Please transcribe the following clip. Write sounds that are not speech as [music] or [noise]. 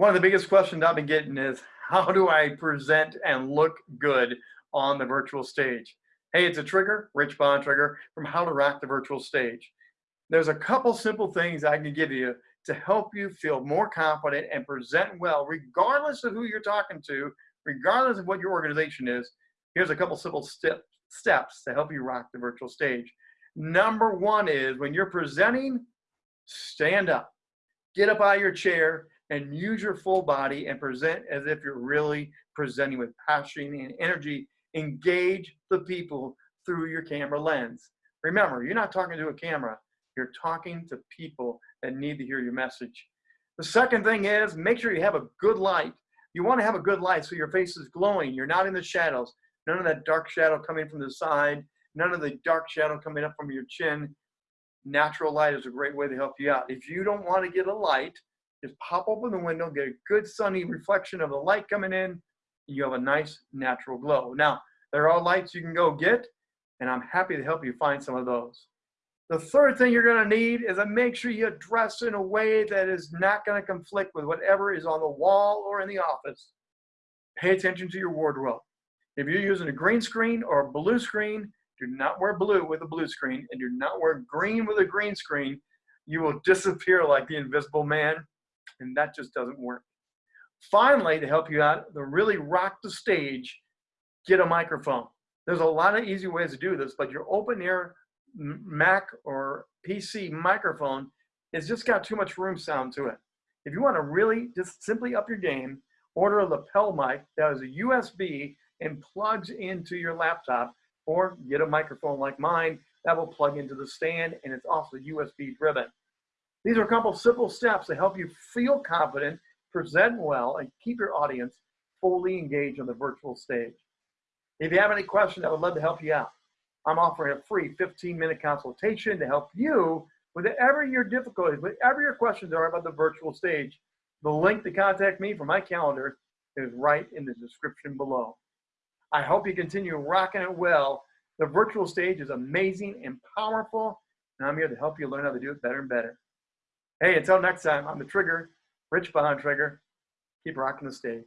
One of the biggest questions I've been getting is how do I present and look good on the virtual stage? Hey, it's a trigger, Rich Bontrager from How to Rock the Virtual Stage. There's a couple simple things I can give you to help you feel more confident and present well, regardless of who you're talking to, regardless of what your organization is. Here's a couple simple step, steps to help you rock the virtual stage. Number one is when you're presenting, stand up. Get up out of your chair and use your full body and present as if you're really presenting with passion and energy. Engage the people through your camera lens. Remember, you're not talking to a camera, you're talking to people that need to hear your message. The second thing is make sure you have a good light. You want to have a good light so your face is glowing. You're not in the shadows. None of that dark shadow coming from the side. None of the dark shadow coming up from your chin. Natural light is a great way to help you out. If you don't want to get a light, just pop open the window, get a good sunny reflection of the light coming in. And you have a nice natural glow. Now, there are lights you can go get, and I'm happy to help you find some of those. The third thing you're going to need is to make sure you dress in a way that is not going to conflict with whatever is on the wall or in the office. Pay attention to your wardrobe. If you're using a green screen or a blue screen, do not wear blue with a blue screen and do not wear green with a green screen. You will [laughs] disappear like the invisible man, and that just doesn't work. Finally, to help you out, to really rock the stage, get a microphone. There's a lot of easy ways to do this, but your open ear Mac or PC microphone has just got too much room sound to it. If you want to really just simply up your game, order a lapel mic that is a USB and plugs into your laptop or get a microphone like mine that will plug into the stand and it's also USB driven. These are a couple simple steps to help you feel confident, present well, and keep your audience fully engaged on the virtual stage. If you have any questions, I would love to help you out. I'm offering a free 15 minute consultation to help you with whatever your difficulties, whatever your questions are about the virtual stage. The link to contact me for my calendar is right in the description below. I hope you continue rocking it well. The virtual stage is amazing and powerful, and I'm here to help you learn how to do it better and better. Hey, until next time, I'm the Trigger, Rich Bontrager. Keep rocking the stage.